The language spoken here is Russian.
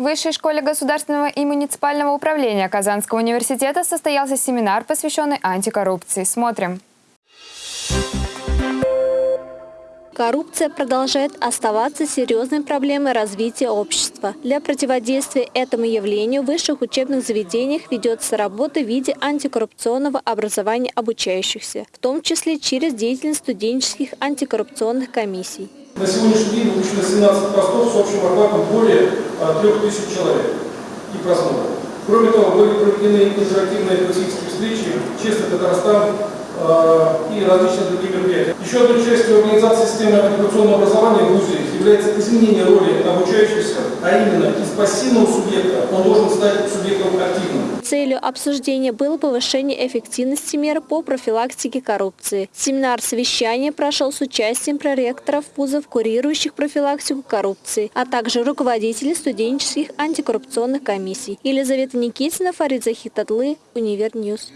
В Высшей школе государственного и муниципального управления Казанского университета состоялся семинар, посвященный антикоррупции. Смотрим. Коррупция продолжает оставаться серьезной проблемой развития общества. Для противодействия этому явлению в высших учебных заведениях ведется работа в виде антикоррупционного образования обучающихся, в том числе через деятельность студенческих антикоррупционных комиссий. На сегодняшний день выпущено 17 постов с общим охватом более 3000 человек и просмотров. Кроме того, были проведены интерактивные практические встречи «Честный Татарстан», Э, и различные другие мероприятия. Еще одной частью организации системы антикоррупционного образования в ВУЗе является изменение роли обучающихся, а именно из пассивного субъекта он должен стать субъектом активным. Целью обсуждения было повышение эффективности мер по профилактике коррупции. Семинар-совещание прошел с участием проректоров вузов, курирующих профилактику коррупции, а также руководителей студенческих антикоррупционных комиссий. Елизавета Никитина, Фарид Захитадлы, Универ News.